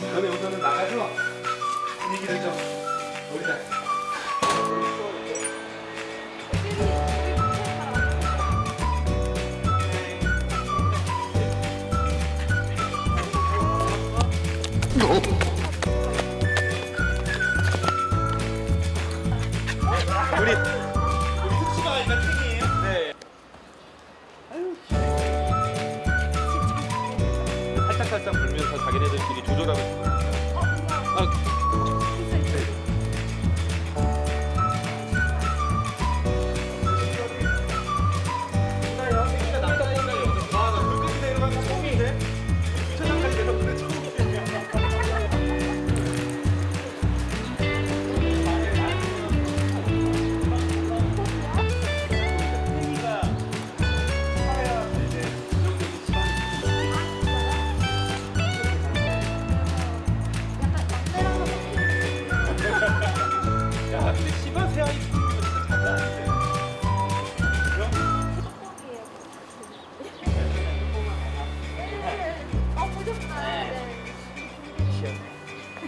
너네 우선은 나가서 분위기를 좀 놀자. 살짝 살짝 불면서 자기네들끼리 조절하고 있어요. 아,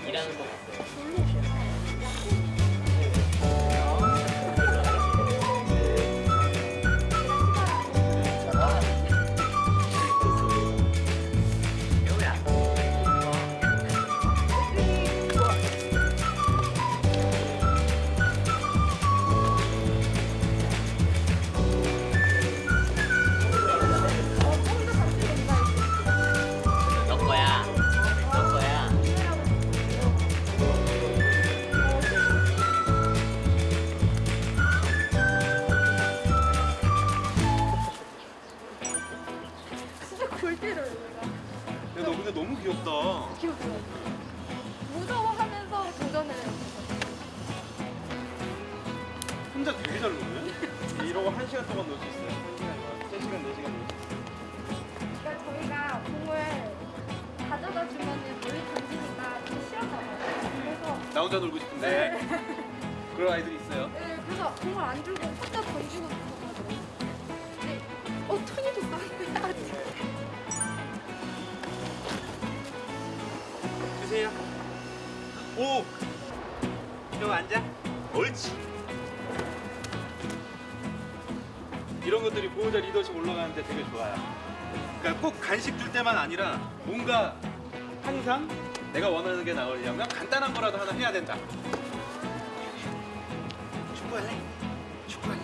일하는 거 같아요. 나 혼자 놀고 싶은데. 그런 아이들이 있어요. 네, 그래서 공을 안 주고 혼자 던지고 그러더라고요. 근데 어 턴이도 싸해야지. 주세요. 오! 형 앉아. 옳지. 이런 것들이 보호자 리더십 올라가는데 되게 좋아요. 그러니까 꼭 간식 줄 때만 아니라 뭔가 항상 내가 원하는 게 나오려면 간단한 거라도 하나 해야 된다. 축구할래? 축구할래?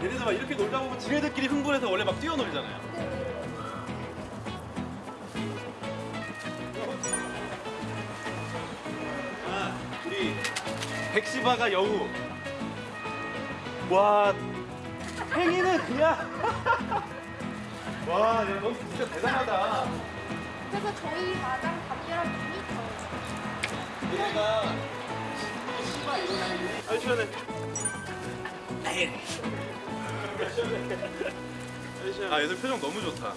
얘네들 막 이렇게 놀다 보면 지네들끼리 흥분해서 원래 막 뛰어놀잖아요. 백시바가 여우. 와, 행이는 그냥. 와, 야, 너 진짜 대단하다. 그래서 저희 마당 담배랑 눈이 커요. 얘가 시바 일어나있네. 아, 시원해. 아, 얘들 표정 너무 좋다.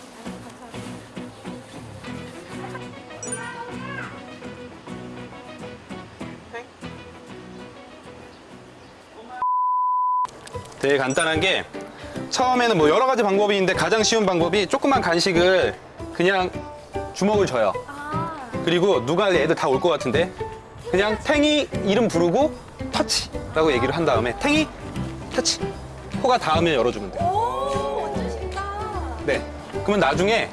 되게 간단한 게 처음에는 뭐 여러 가지 방법이 있는데 가장 쉬운 방법이 조그만 간식을 그냥 주먹을 줘요. 아, 그리고 누가 애들 다 올 것 같은데 그냥 탱이 이름 부르고 터치 라고 얘기를 한 다음에 탱이 터치 코가 닿으면 열어주면 돼요. 오, 완전 쉽다. 네. 그러면 나중에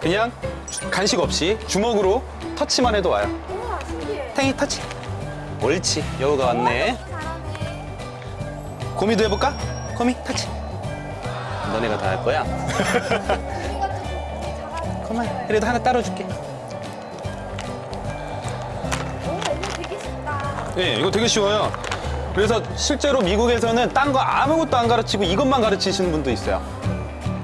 그냥 주- 간식 없이 주먹으로 터치만 해도 와요. 우와, 신기해. 탱이 터치. 옳지. 여우가 왔네. 고미도 해볼까? 고미 터치. 너네가 다 할 거야. 그만. 그래도 하나 따로 줄게. 오, 이거 되게 쉽다. 네, 이거 되게 쉬워요. 그래서 실제로 미국에서는 딴 거 아무것도 안 가르치고 이것만 가르치시는 분도 있어요.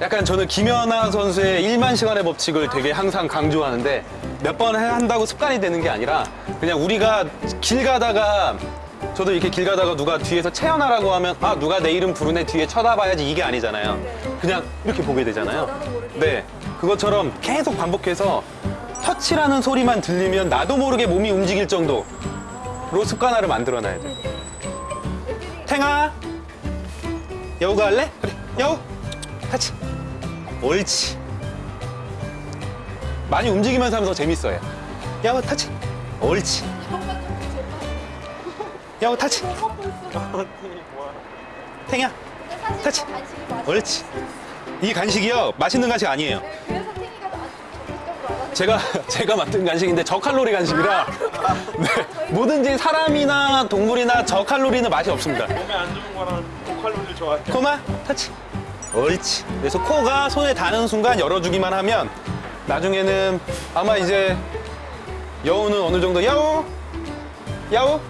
약간 저는 김연아 선수의 1만 시간의 법칙을 되게 항상 강조하는데 몇 번 한다고 습관이 되는 게 아니라 그냥 우리가 길 가다가 저도 이렇게 길 가다가 누가 뒤에서 채연아라고 하면 아 누가 내 이름 부르네 뒤에 쳐다봐야지 이게 아니잖아요. 그냥 이렇게 보게 되잖아요. 네, 그것처럼 계속 반복해서 터치라는 소리만 들리면 나도 모르게 몸이 움직일 정도로 습관화를 만들어놔야 돼. 탱아, 여우가 할래? 그래, 여우, 터치. 옳지. 많이 움직이면서 하면 더 재밌어요. 여우 터치. 옳지. 여우 터치. 탱이야, 근데 사실 터치. 저 간식이 맛있어요. 옳지. 이 간식이요 맛있는 간식 아니에요. 네, 제가 제가 만든 간식인데 저칼로리 간식이라 네, 뭐든지 사람이나 동물이나 저칼로리는 맛이 없습니다. 몸에 안 좋은 거랑 고칼로리를 좋아해. 코마 터치. 옳지. 그래서 코가 손에 닿는 순간 열어주기만 하면 나중에는 아마 이제 여우는 어느 정도 여우 여우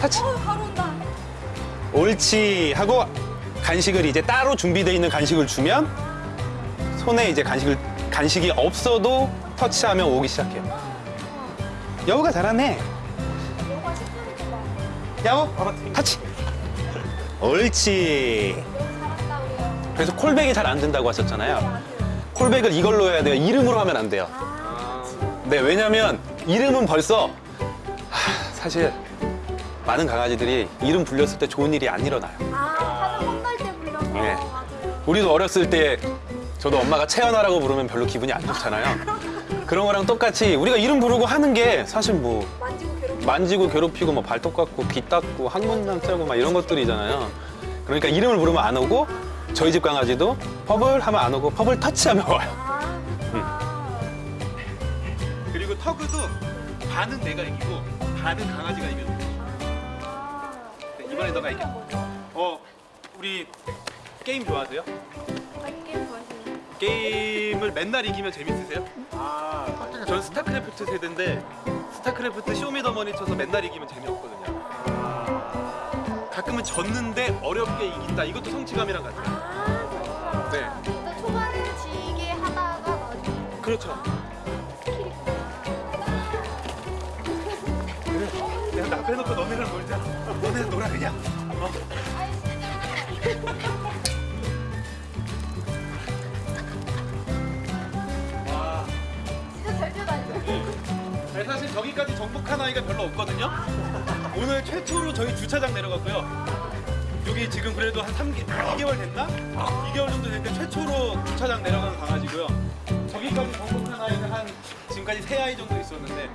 터치. 어, 바로 온다. 옳지 하고 간식을 이제 따로 준비되어 있는 간식을 주면 손에 이제 간식을 간식이 없어도 터치하면 오기 시작해요. 여우가 잘하네. 여우 터치. 옳지. 그래서 콜백이 잘 안 된다고 하셨잖아요. 콜백을 이걸로 해야 돼요. 이름으로 하면 안 돼요. 아, 네, 왜냐면 이름은 벌써 하, 사실 많은 강아지들이 이름 불렸을 때 좋은 일이 안 일어나요. 아, 하나 혼날 때 불려서 네. 맞아요. 우리도 어렸을 때 저도 엄마가 채연아라고 부르면 별로 기분이 안 좋잖아요. 그런 거랑 똑같이 우리가 이름 부르고 하는 게 사실 뭐 만지고 괴롭히고. 만지고 괴롭히고 뭐 발톱 깎고 귀 닦고 항문장 째고 막 이런 것들이잖아요. 그러니까 이름을 부르면 안 오고 저희 집 강아지도 퍼블 하면 안 오고 퍼블 터치하면 와요. 아. 그리고 tug도 반은 내가 이기고 반은 강아지가 이겨줘. 아. 이번에 너가 이겨. 어, 우리 게임 좋아하세요? 게임 좋아하시는 게임을 맨날 이기면 재밌으세요? 아, 전 스타크래프트 세대인데 스타크래프트 show me the money 쳐서 맨날 이기면 재미없거든요. 가끔은 졌는데 어렵게 이긴다. 이것도 성취감이랑 같아요. 아. 네. 일단 초반에는 지게 하다가 나중에 그렇죠. 빼놓고 너네랑 놀자. 너네 놀아 그냥. 어. 와. 진짜 잘 뛰어다니죠? 네, 사실 저기까지 정복한 아이가 별로 없거든요. 오늘 최초로 저희 주차장 내려갔고요. 여기 지금 그래도 한 3개, 2개월 됐나? 2개월 정도 됐는데 최초로 주차장 내려가는 강아지고요. 저기까지 정복한 아이는 한 지금까지 세 아이 정도 있었는데